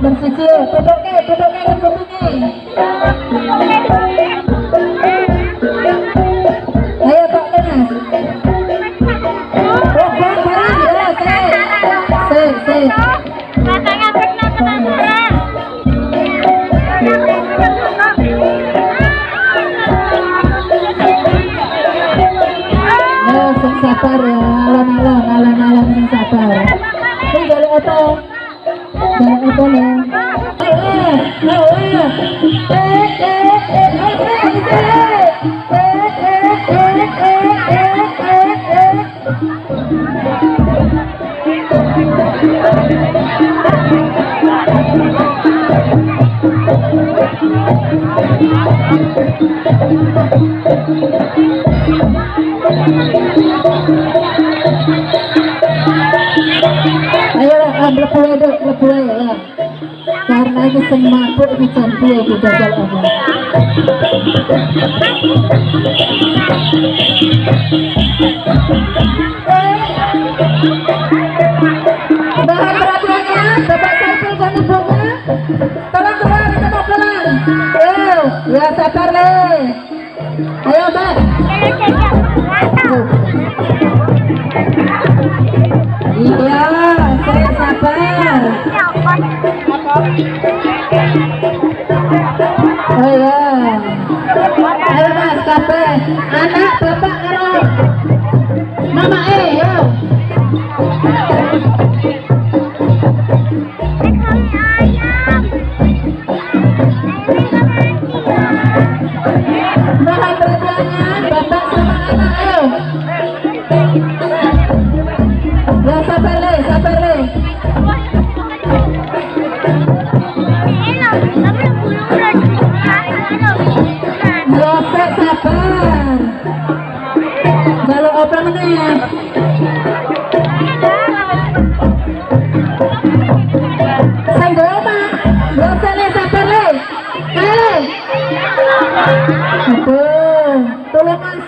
berpikir duduknya duduknya duduknya Ayo lah, ah, lepu aja dok, lepu lah Karena ini semangat lebih cantik lebih gagal apa Thank you. Ya. Ayo Mas, kabeh. Anak, sabar. Kalau apa meneh? Le. Aduh, tolong Mas.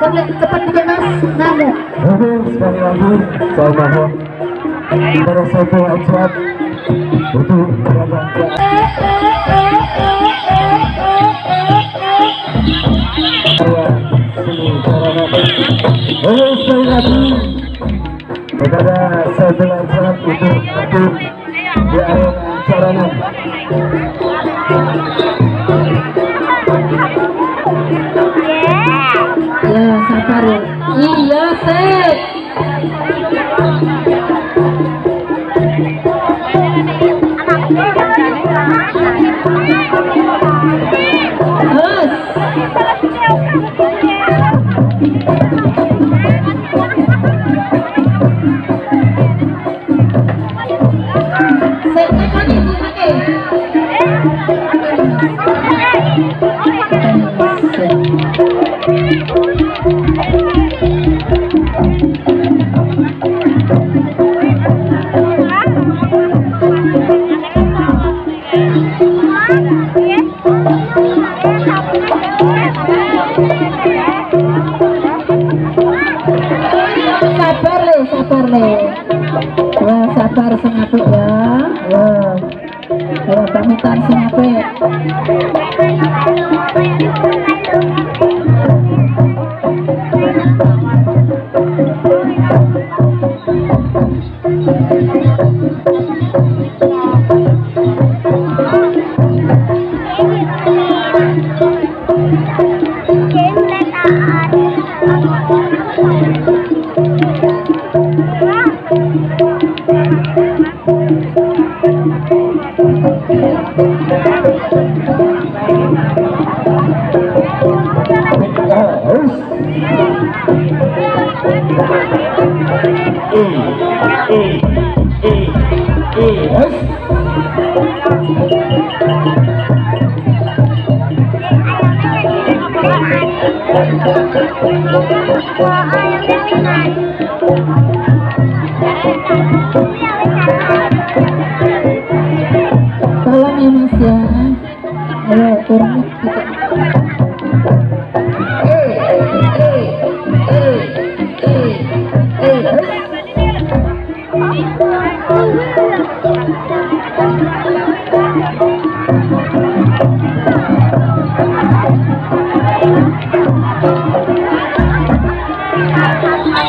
Kan le, cepat dikit Mas. Ngamuk. Oke, sekali lagi saya untuk Oleh sekali lagi kepada saya dengan untuk hadir di arena sarana.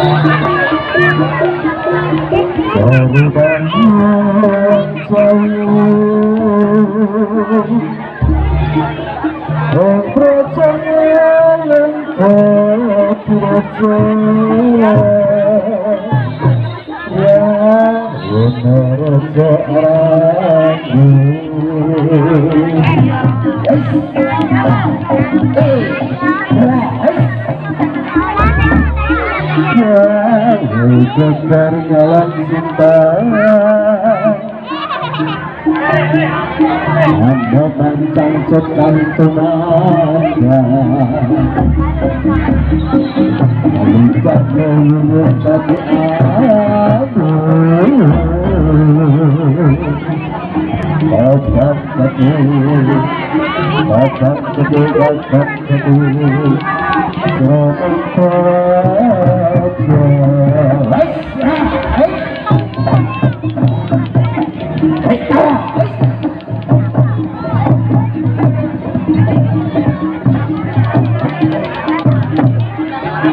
Jauh dan jauh Yang percaya lengkap percaya Yang benar Gegar jalan cinta. Anda pancang cekan tunaga Alikah melulus tapi aku Kakak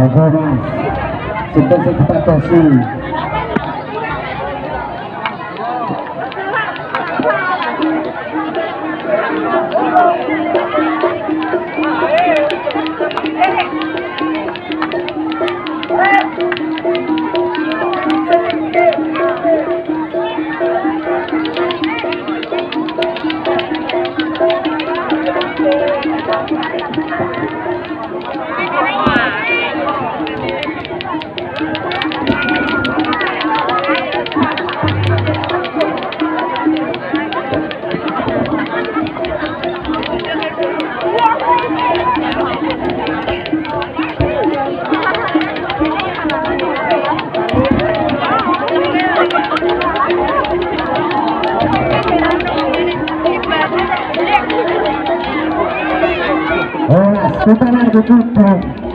Bonjour. C'est pas cette partie. 刀作って